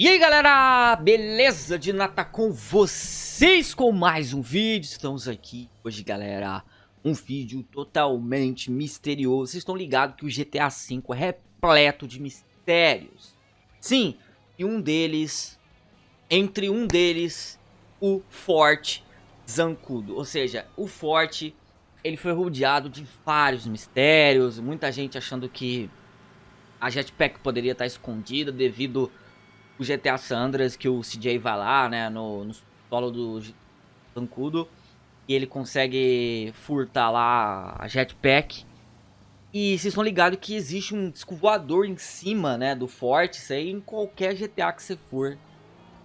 E aí galera, beleza? De nata com vocês com mais um vídeo, estamos aqui hoje galera, um vídeo totalmente misterioso, vocês estão ligados que o GTA V é repleto de mistérios. Sim, e um deles, entre um deles, o Forte Zancudo, ou seja, o Forte, ele foi rodeado de vários mistérios, muita gente achando que a Jetpack poderia estar escondida devido o GTA Sandras, que o CJ vai lá, né, no, no solo do Zancudo, e ele consegue furtar lá a jetpack. E vocês estão ligados que existe um disco em cima, né, do forte, isso aí em qualquer GTA que você for,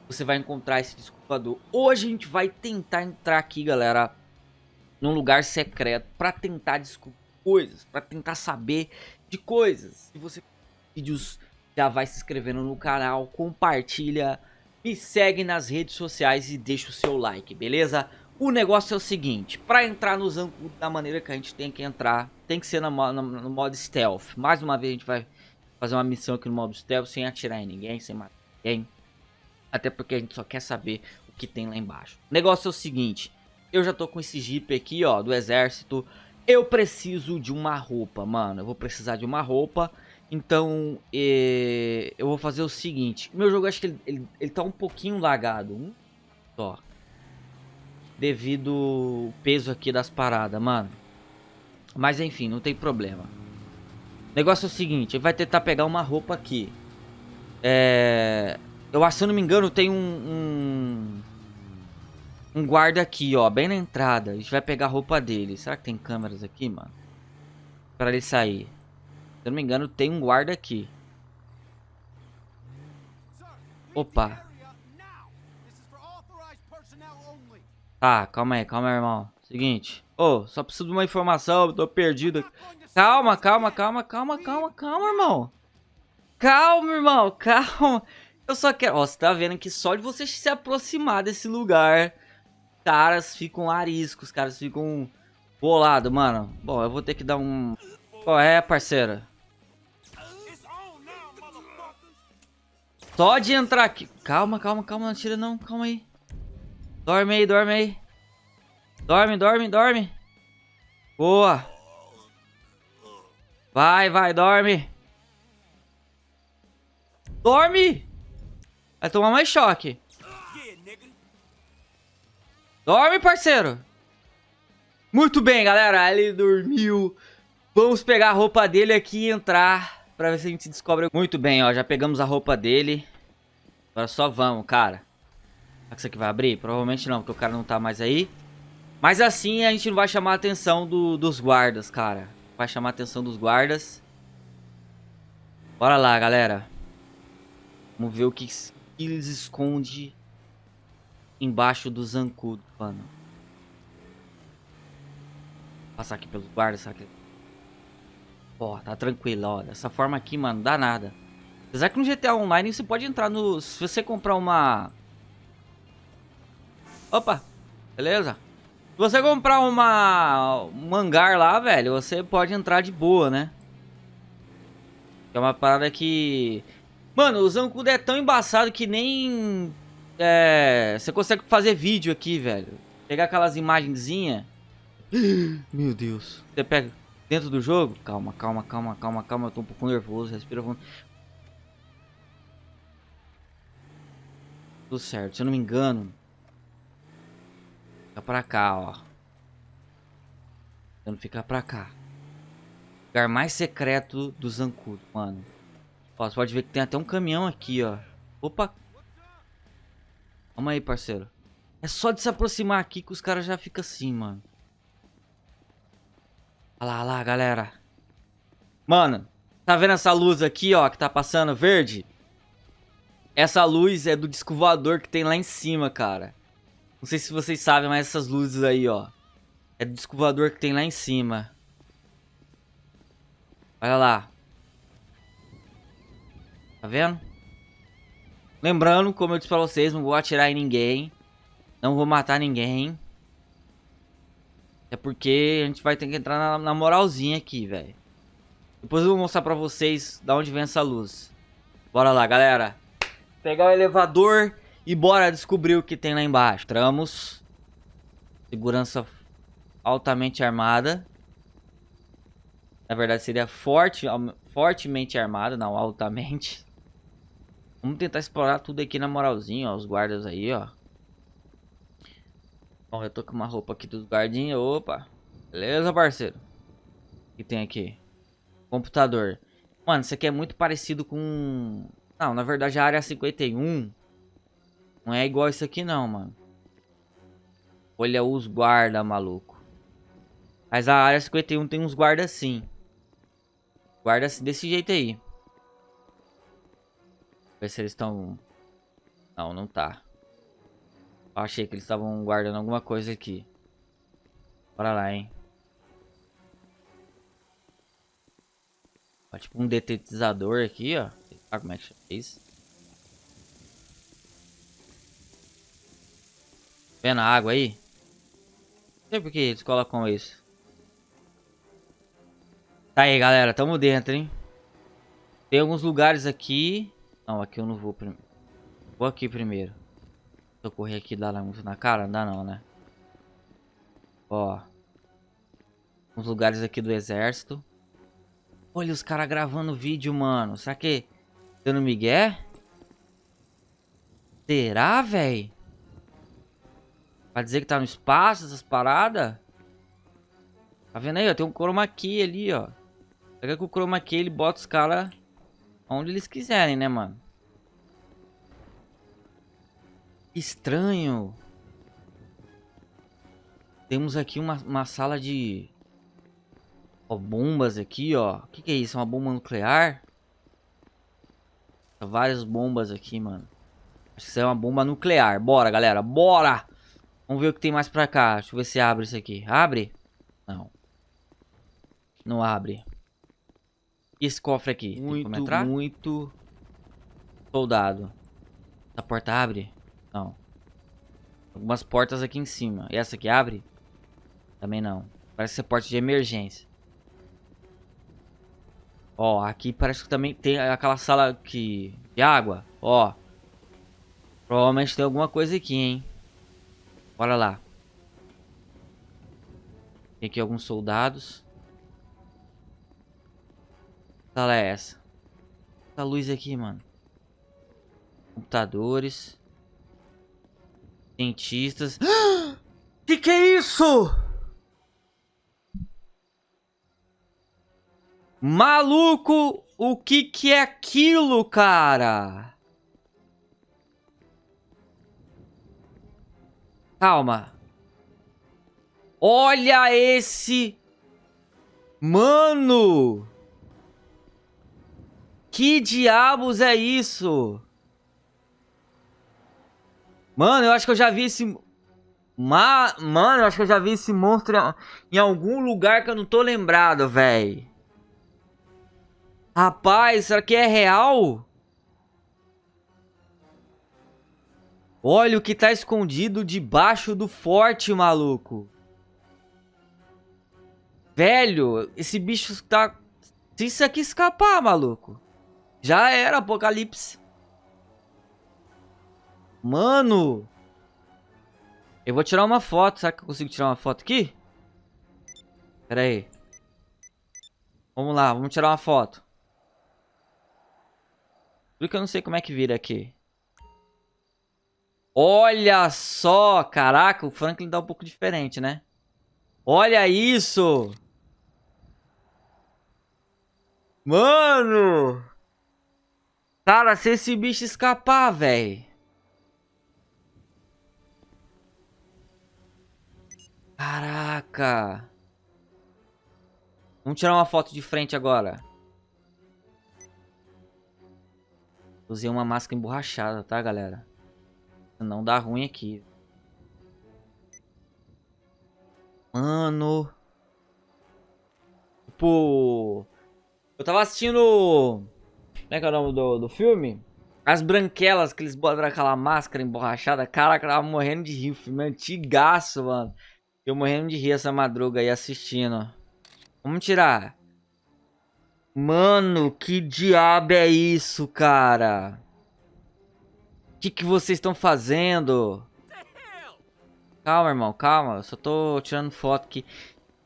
você vai encontrar esse disco. Hoje a gente vai tentar entrar aqui, galera, num lugar secreto, pra tentar descobrir coisas, pra tentar saber de coisas. Se você vídeos já vai se inscrevendo no canal, compartilha, me segue nas redes sociais e deixa o seu like, beleza? O negócio é o seguinte, para entrar no Zancudo da maneira que a gente tem que entrar, tem que ser no, no, no, modo stealth. Mais uma vez a gente vai fazer uma missão aqui no modo stealth, sem atirar em ninguém, sem matar ninguém. Até porque a gente só quer saber o que tem lá embaixo. O negócio é o seguinte, eu já tô com esse jeep aqui, ó, do exército. Eu preciso de uma roupa, mano. Eu vou precisar de uma roupa. Então, é, eu vou fazer o seguinte. Meu jogo, acho que ele, ele, ele tá um pouquinho lagado. Só. Devido o peso aqui das paradas, mano. Mas enfim, não tem problema. O negócio é o seguinte, ele vai tentar pegar uma roupa aqui. É... Eu acho, se eu não me engano, tem um, um... Um guarda aqui, ó, bem na entrada. A gente vai pegar a roupa dele. Será que tem câmeras aqui, mano? Pra ele sair. Eu não me engano, tem um guarda aqui. Opa. Tá, calma aí, calma aí, irmão. Seguinte. Ô, oh, só preciso de uma informação, tô perdido. Calma, calma, calma, calma, calma, calma, irmão. Calma, irmão, calma. Eu só quero... Ó, você tá vendo que só de você se aproximar desse lugar, caras ficam ariscos, caras ficam bolados, mano. Bom, eu vou ter que dar um... Qual é, parceira? Só de entrar aqui. Calma, calma, calma. Não tira não. Calma aí. Dorme aí, dorme aí. Dorme, dorme, dorme. Boa. Vai, vai, dorme. Dorme. Vai tomar mais choque. Dorme, parceiro. Muito bem, galera. Ele dormiu. Vamos pegar a roupa dele aqui e entrar Pra ver se a gente descobre... Muito bem, ó. Já pegamos a roupa dele. Agora só vamos, cara. Será que isso aqui vai abrir? Provavelmente não, porque o cara não tá mais aí. Mas assim a gente não vai chamar a atenção do, dos guardas, cara. Vai chamar a atenção dos guardas. Bora lá, galera. Vamos ver o que, que eles esconde embaixo do zancudo, mano. Passar aqui pelos guardas, sabe? Ó, tá tranquilo, ó. Dessa forma aqui, mano, dá nada. Apesar que no GTA Online você pode entrar no... Se você comprar uma... Opa, beleza? Se você comprar uma... Um hangar lá, velho, você pode entrar de boa, né? É uma parada que... Mano, o Zancudo é tão embaçado que nem... É... Você consegue fazer vídeo aqui, velho. Pegar aquelas imagenzinhas. Meu Deus. Você pega dentro do jogo. Calma, calma, calma, calma, calma. Eu tô um pouco nervoso. Respira fundo. Tudo certo. Se eu não me engano. Fica pra cá, ó. Tentando ficar pra cá. Lugar mais secreto do Zancudo, mano. Ó, você pode ver que tem até um caminhão aqui, ó. Opa. Calma aí, parceiro. É só de se aproximar aqui que os caras já ficam assim, mano. Olha lá, olha lá, galera. Mano, tá vendo essa luz aqui, ó, que tá passando verde? Essa luz é do disco voador que tem lá em cima, cara. Não sei se vocês sabem, mas essas luzes aí, ó. É do disco voador que tem lá em cima. Olha lá. Tá vendo? Lembrando, como eu disse pra vocês, não vou atirar em ninguém. Não vou matar ninguém. É porque a gente vai ter que entrar na, na moralzinha aqui, velho. Depois eu vou mostrar pra vocês da onde vem essa luz. Bora lá, galera. Pegar o elevador e bora descobrir o que tem lá embaixo. Tramos. Segurança altamente armada. Na verdade seria forte, fortemente armada, não altamente. Vamos tentar explorar tudo aqui na moralzinha, ó. Os guardas aí, ó. Bom, eu tô com uma roupa aqui dos guardinhas. Opa. Beleza, parceiro. O que tem aqui? Computador. Mano, isso aqui é muito parecido com... Não, na verdade a área 51 não é igual isso aqui não, mano. Olha os guarda, maluco. Mas a área 51 tem uns guardas sim. Guarda desse jeito aí. Ver se eles estão... Não, não tá. Achei que eles estavam guardando alguma coisa aqui. Bora lá, hein. Ó, tipo um detetizador aqui, ó. Sabe como é que chama isso? Vendo a água aí? Não sei por que eles colocam isso. Tá aí, galera. Tamo dentro, hein? Tem alguns lugares aqui. Não, aqui eu não vou primeiro. Vou aqui primeiro. Eu correr aqui dá muito na cara? Não dá não, né? Ó. Uns lugares aqui do exército. Olha os caras gravando vídeo, mano. Será que... Dando migué? Será, velho? Pra dizer que tá no espaço, essas paradas? Tá vendo aí, ó? Tem um chroma key ali, ó. Pega com o chroma key, ele bota os caras onde eles quiserem, né, mano? Estranho. Temos aqui uma, uma sala de... Ó, bombas aqui, ó. O que, que é isso? Uma bomba nuclear? Várias bombas aqui, mano. Acho que isso é uma bomba nuclear. Bora, galera. Bora! Vamos ver o que tem mais pra cá. Deixa eu ver se abre isso aqui. Abre? Não. Não abre. E esse cofre aqui? Muito, muito soldado. A porta abre? Não. Algumas portas aqui em cima. E essa aqui abre? Também não. Parece ser porta de emergência. Ó, aqui parece que também tem aquela sala que... de água. Ó. Provavelmente tem alguma coisa aqui, hein. Bora lá. Tem aqui alguns soldados sala é essa? Essa luz aqui, mano. Computadores. Cientistas. Que que é isso? Maluco, o que que é aquilo, cara? Calma. Olha esse... Mano! Que diabos é isso? Mano, eu acho que eu já vi esse... Ma... Mano, eu acho que eu já vi esse monstro em algum lugar que eu não tô lembrado, velho. Rapaz, será que é real? Olha o que tá escondido debaixo do forte, maluco. Velho, esse bicho tá... Se isso aqui escapar, maluco. Já era, Apocalipse. Mano. Eu vou tirar uma foto. Será que eu consigo tirar uma foto aqui? Pera aí. Vamos lá, vamos tirar uma foto. Porque eu não sei como é que vira aqui. Olha só! Caraca, o Franklin dá um pouco diferente, né? Olha isso! Mano! Cara, se esse bicho escapar, velho. Caraca. Vamos tirar uma foto de frente agora. Usei uma máscara emborrachada, tá, galera? Não dá ruim aqui. Mano. Tipo... Eu tava assistindo como é que é o nome do, do filme? As branquelas que eles botam aquela máscara emborrachada. Caraca, eu tava morrendo de rir. Filme antigaço, mano. Eu morrendo de rir essa madruga aí assistindo. Vamos tirar. Mano, que diabo é isso, cara? O que, que vocês estão fazendo? Calma, irmão, calma. Eu só tô tirando foto aqui.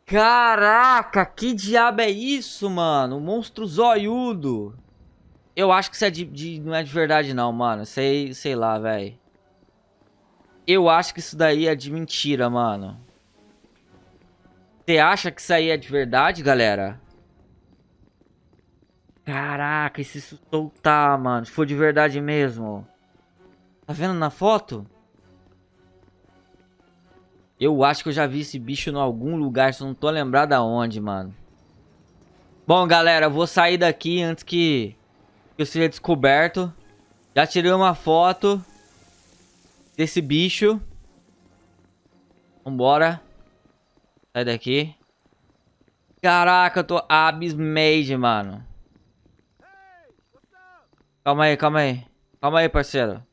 Caraca, que diabo é isso, mano? Monstro zoiudo. Eu acho que isso é de, de, não é de verdade não, mano. Sei, sei lá, velho. Eu acho que isso daí é de mentira, mano. Você acha que isso aí é de verdade, galera? Caraca, e se soltar, mano? Se for de verdade mesmo. Tá vendo na foto? Eu acho que eu já vi esse bicho em algum lugar, só não tô lembrado aonde, mano. Bom, galera, eu vou sair daqui antes que eu seja descoberto. Já tirei uma foto desse bicho. Vambora. Sai daqui. Caraca, eu tô abismade, mano. Calma aí, calma aí. Calma aí, parceiro.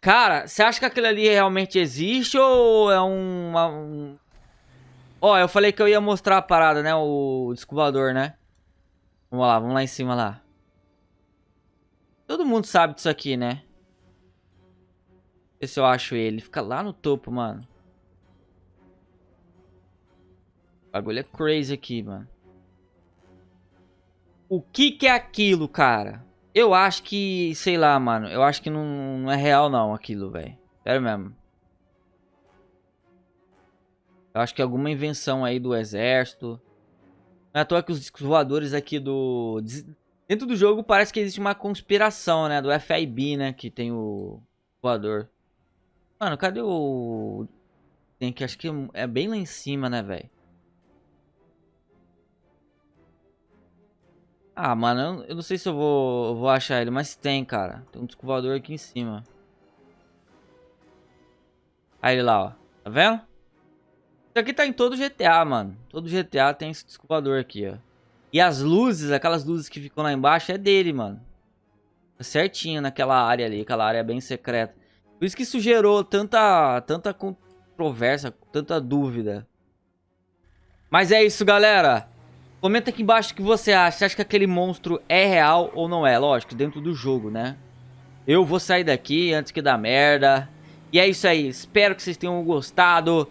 Cara, você acha que aquilo ali realmente existe ou é um... um... Ó, oh, eu falei que eu ia mostrar a parada, né? O descovador, né? Vamos lá, vamos lá em cima lá. Todo mundo sabe disso aqui, né? Ver se eu acho ele. Fica lá no topo, mano. Bagulho é crazy aqui, mano. O que que é aquilo, cara? Eu acho que, sei lá, mano. Eu acho que não, não é real não aquilo, velho. Sério mesmo. Eu acho que é alguma invenção aí do exército. Não é à toa que os voadores aqui do... Dentro do jogo parece que existe uma conspiração, né? Do FIB, né? Que tem o voador. Mano, cadê o... Tem que acho que é bem lá em cima, né, velho? Ah, mano, eu não sei se eu vou, vou achar ele, mas tem, cara. Tem um disco aqui em cima. Aí ele lá, ó. Tá vendo? Isso aqui tá em todo GTA, mano. Todo GTA tem esse disco aqui, ó. E as luzes, aquelas luzes que ficam lá embaixo, é dele, mano. Tá certinho naquela área ali, aquela área bem secreta. Por isso que isso gerou tanta, tanta controvérsia, tanta dúvida. Mas é isso, galera. Comenta aqui embaixo o que você acha. Você acha que aquele monstro é real ou não é? Lógico, dentro do jogo, né? Eu vou sair daqui antes que dá merda. E é isso aí. Espero que vocês tenham gostado.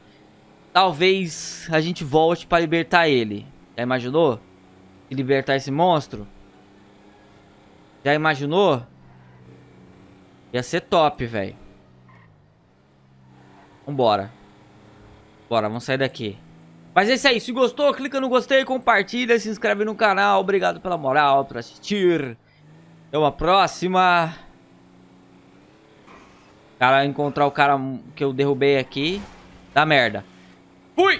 Talvez a gente volte pra libertar ele. Já imaginou? libertar esse monstro? Já imaginou? Ia ser top, velho. Vambora. Bora, vamos sair daqui. Mas é isso aí, se gostou, clica no gostei, compartilha, se inscreve no canal. Obrigado pela moral, por assistir. Até uma próxima. Cara, encontrar o cara que eu derrubei aqui. Dá merda.